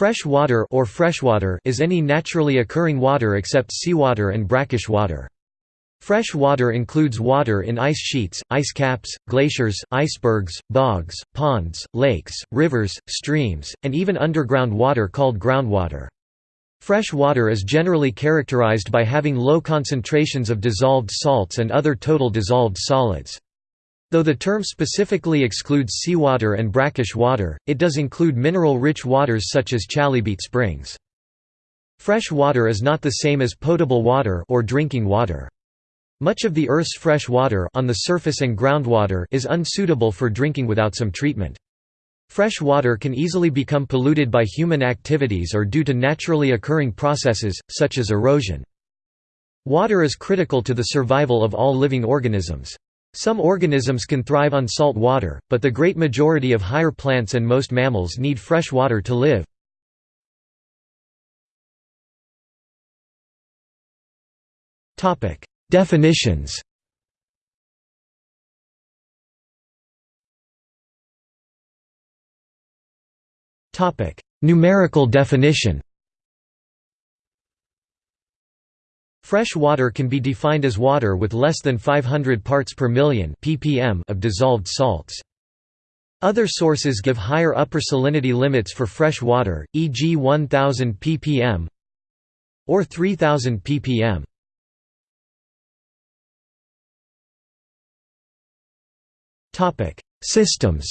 Fresh water or freshwater is any naturally occurring water except seawater and brackish water. Fresh water includes water in ice sheets, ice caps, glaciers, icebergs, bogs, ponds, lakes, rivers, streams, and even underground water called groundwater. Fresh water is generally characterized by having low concentrations of dissolved salts and other total dissolved solids. Though the term specifically excludes seawater and brackish water, it does include mineral-rich waters such as chalybeate springs. Fresh water is not the same as potable water or drinking water. Much of the Earth's fresh water on the surface and groundwater is unsuitable for drinking without some treatment. Fresh water can easily become polluted by human activities or due to naturally occurring processes, such as erosion. Water is critical to the survival of all living organisms. Some organisms can thrive on salt water, but the great majority of higher plants and most mammals need fresh water to live. Definitions Numerical definition Fresh water can be defined as water with less than 500 parts per million ppm of dissolved salts. Other sources give higher upper salinity limits for fresh water, e.g. 1000 ppm or 3000 ppm. Systems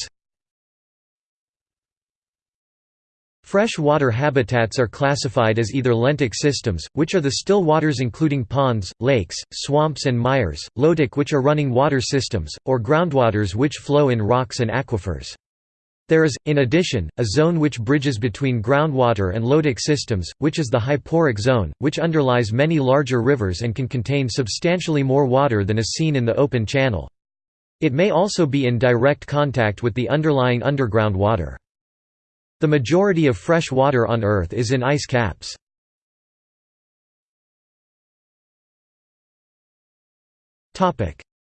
Fresh-water habitats are classified as either lentic systems, which are the still waters including ponds, lakes, swamps and mires, lotic which are running water systems, or groundwaters which flow in rocks and aquifers. There is, in addition, a zone which bridges between groundwater and lotic systems, which is the hyporheic zone, which underlies many larger rivers and can contain substantially more water than is seen in the open channel. It may also be in direct contact with the underlying underground water. The majority of fresh water on Earth is in ice caps.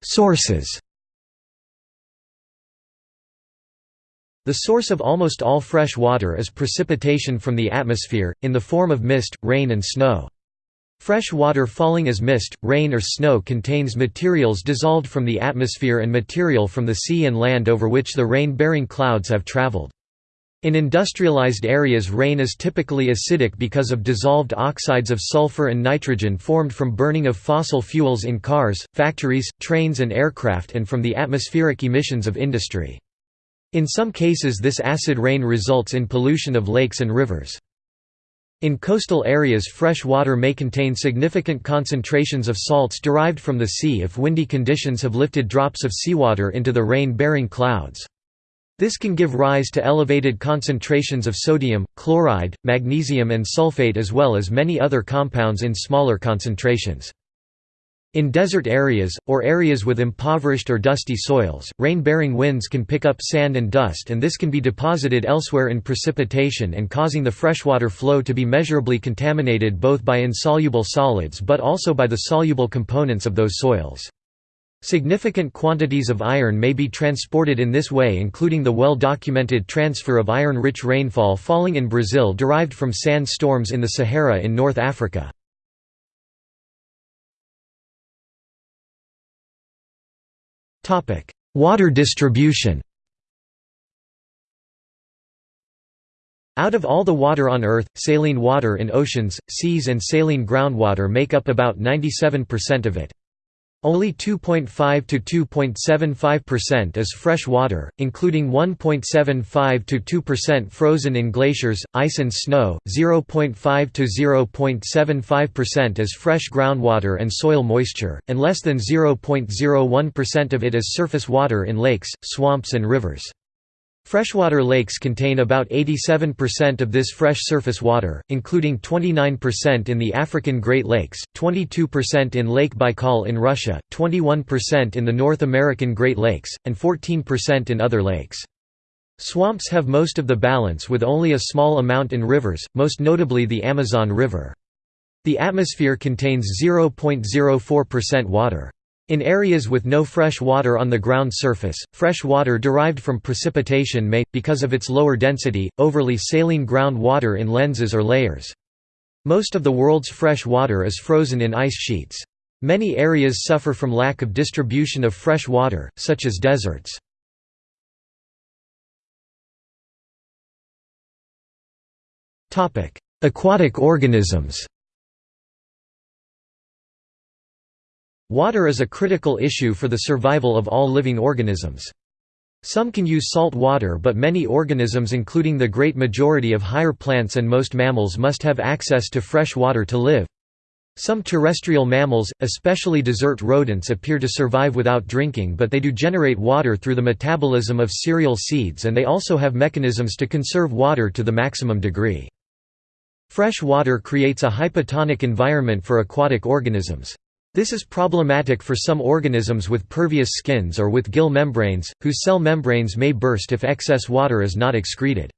Sources The source of almost all fresh water is precipitation from the atmosphere, in the form of mist, rain and snow. Fresh water falling as mist, rain or snow contains materials dissolved from the atmosphere and material from the sea and land over which the rain-bearing clouds have traveled. In industrialized areas rain is typically acidic because of dissolved oxides of sulfur and nitrogen formed from burning of fossil fuels in cars, factories, trains and aircraft and from the atmospheric emissions of industry. In some cases this acid rain results in pollution of lakes and rivers. In coastal areas fresh water may contain significant concentrations of salts derived from the sea if windy conditions have lifted drops of seawater into the rain-bearing clouds. This can give rise to elevated concentrations of sodium, chloride, magnesium and sulfate as well as many other compounds in smaller concentrations. In desert areas, or areas with impoverished or dusty soils, rain-bearing winds can pick up sand and dust and this can be deposited elsewhere in precipitation and causing the freshwater flow to be measurably contaminated both by insoluble solids but also by the soluble components of those soils. Significant quantities of iron may be transported in this way including the well-documented transfer of iron-rich rainfall falling in Brazil derived from sand storms in the Sahara in North Africa. Water distribution Out of all the water on Earth, saline water in oceans, seas and saline groundwater make up about 97% of it. Only 2.5 to 2.75% is fresh water, including 1.75 to 2% frozen in glaciers, ice and snow, 0.5 to 0.75% is fresh groundwater and soil moisture, and less than 0.01% of it is surface water in lakes, swamps and rivers. Freshwater lakes contain about 87% of this fresh surface water, including 29% in the African Great Lakes, 22% in Lake Baikal in Russia, 21% in the North American Great Lakes, and 14% in other lakes. Swamps have most of the balance with only a small amount in rivers, most notably the Amazon River. The atmosphere contains 0.04% water. In areas with no fresh water on the ground surface, fresh water derived from precipitation may, because of its lower density, overly saline ground water in lenses or layers. Most of the world's fresh water is frozen in ice sheets. Many areas suffer from lack of distribution of fresh water, such as deserts. Aquatic organisms Water is a critical issue for the survival of all living organisms. Some can use salt water but many organisms including the great majority of higher plants and most mammals must have access to fresh water to live. Some terrestrial mammals, especially desert rodents appear to survive without drinking but they do generate water through the metabolism of cereal seeds and they also have mechanisms to conserve water to the maximum degree. Fresh water creates a hypotonic environment for aquatic organisms. This is problematic for some organisms with pervious skins or with gill membranes, whose cell membranes may burst if excess water is not excreted.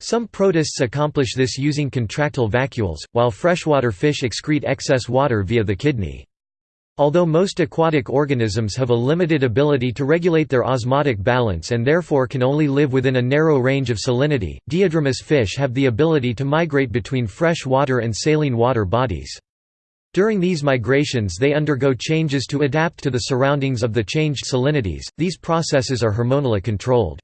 Some protists accomplish this using contractile vacuoles, while freshwater fish excrete excess water via the kidney. Although most aquatic organisms have a limited ability to regulate their osmotic balance and therefore can only live within a narrow range of salinity, diadromous fish have the ability to migrate between fresh water and saline water bodies. During these migrations they undergo changes to adapt to the surroundings of the changed salinities, these processes are hormonally controlled.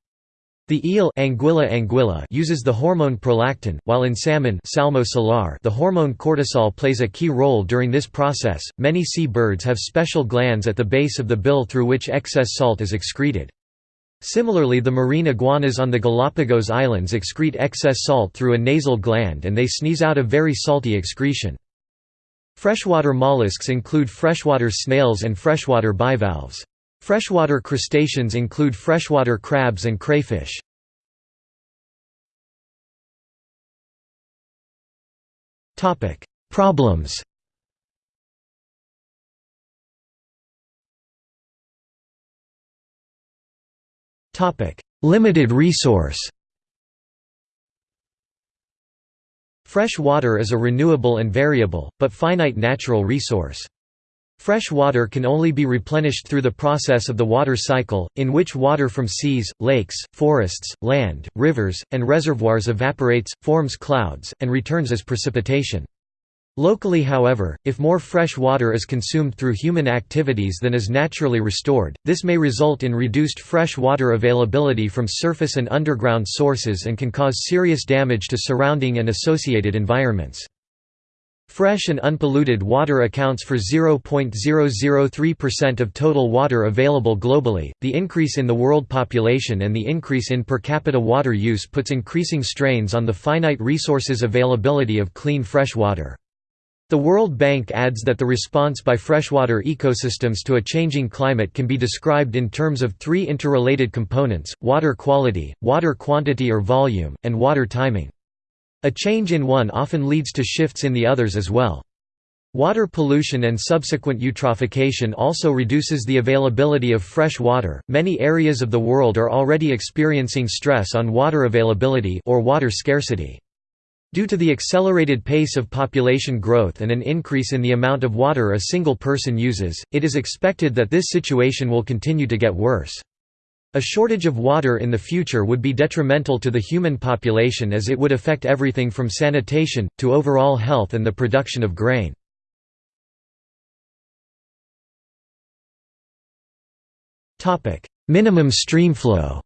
The eel Anguilla anguilla uses the hormone prolactin, while in salmon Salmo salar the hormone cortisol plays a key role during this process. Many sea birds have special glands at the base of the bill through which excess salt is excreted. Similarly the marine iguanas on the Galapagos Islands excrete excess salt through a nasal gland and they sneeze out a very salty excretion. Freshwater mollusks include freshwater snails and freshwater bivalves. Freshwater crustaceans include freshwater crabs and crayfish. Topic: Problems Topic: Limited resource Fresh water is a renewable and variable, but finite natural resource. Fresh water can only be replenished through the process of the water cycle, in which water from seas, lakes, forests, land, rivers, and reservoirs evaporates, forms clouds, and returns as precipitation. Locally however, if more fresh water is consumed through human activities than is naturally restored, this may result in reduced fresh water availability from surface and underground sources and can cause serious damage to surrounding and associated environments. Fresh and unpolluted water accounts for 0.003% of total water available globally. The increase in the world population and the increase in per capita water use puts increasing strains on the finite resources availability of clean fresh water. The World Bank adds that the response by freshwater ecosystems to a changing climate can be described in terms of three interrelated components, water quality, water quantity or volume, and water timing. A change in one often leads to shifts in the others as well. Water pollution and subsequent eutrophication also reduces the availability of fresh water. Many areas of the world are already experiencing stress on water availability or water scarcity. Due to the accelerated pace of population growth and an increase in the amount of water a single person uses, it is expected that this situation will continue to get worse. A shortage of water in the future would be detrimental to the human population as it would affect everything from sanitation, to overall health and the production of grain. Minimum streamflow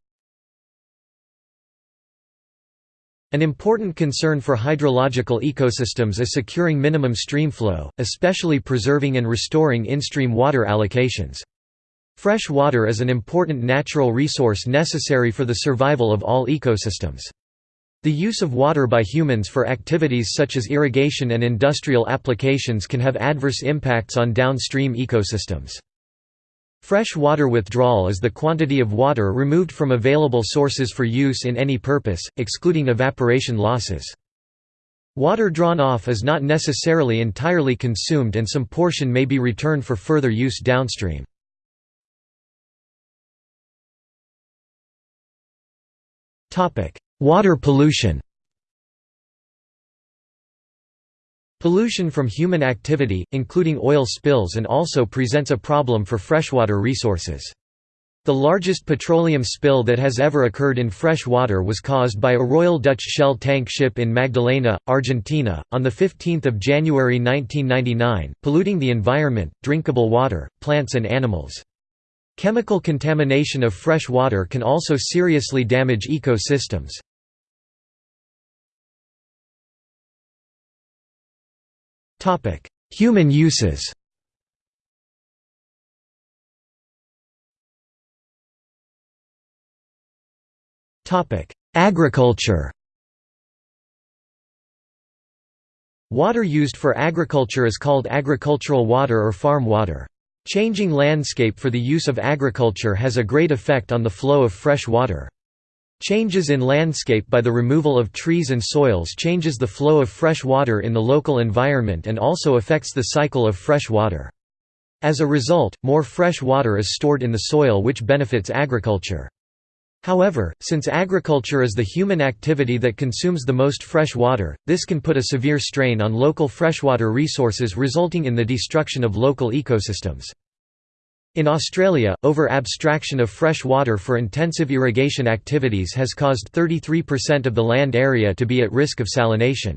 An important concern for hydrological ecosystems is securing minimum streamflow, especially preserving and restoring in-stream water allocations. Fresh water is an important natural resource necessary for the survival of all ecosystems. The use of water by humans for activities such as irrigation and industrial applications can have adverse impacts on downstream ecosystems. Fresh water withdrawal is the quantity of water removed from available sources for use in any purpose, excluding evaporation losses. Water drawn off is not necessarily entirely consumed and some portion may be returned for further use downstream. Water pollution Pollution from human activity, including oil spills and also presents a problem for freshwater resources. The largest petroleum spill that has ever occurred in fresh water was caused by a Royal Dutch Shell tank ship in Magdalena, Argentina, on 15 January 1999, polluting the environment, drinkable water, plants and animals. Chemical contamination of fresh water can also seriously damage ecosystems. Human uses Agriculture Water used for agriculture is called agricultural water or farm water. Changing landscape for the use of agriculture has a great effect on the flow of fresh water. Changes in landscape by the removal of trees and soils changes the flow of fresh water in the local environment and also affects the cycle of fresh water. As a result, more fresh water is stored in the soil which benefits agriculture. However, since agriculture is the human activity that consumes the most fresh water, this can put a severe strain on local freshwater resources resulting in the destruction of local ecosystems. In Australia, over-abstraction of fresh water for intensive irrigation activities has caused 33% of the land area to be at risk of salination.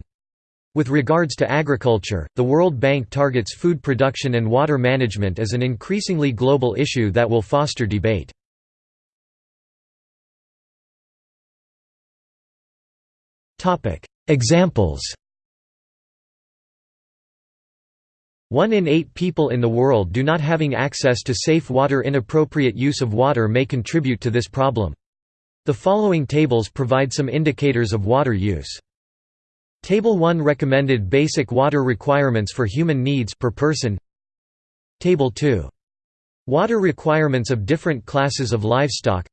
With regards to agriculture, the World Bank targets food production and water management as an increasingly global issue that will foster debate. Examples One in eight people in the world do not having access to safe water Inappropriate use of water may contribute to this problem. The following tables provide some indicators of water use. Table 1 Recommended basic water requirements for human needs per person Table 2. Water requirements of different classes of livestock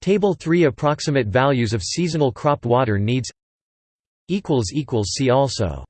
Table 3 Approximate values of seasonal crop water needs See also